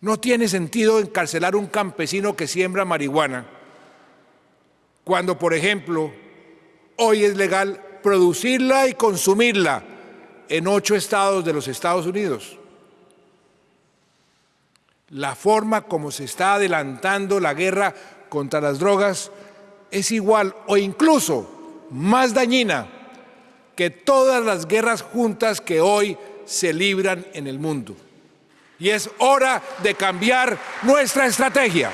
No tiene sentido encarcelar un campesino que siembra marihuana cuando, por ejemplo, hoy es legal producirla y consumirla en ocho estados de los Estados Unidos. La forma como se está adelantando la guerra contra las drogas es igual o incluso más dañina que todas las guerras juntas que hoy se libran en el mundo. Y es hora de cambiar nuestra estrategia.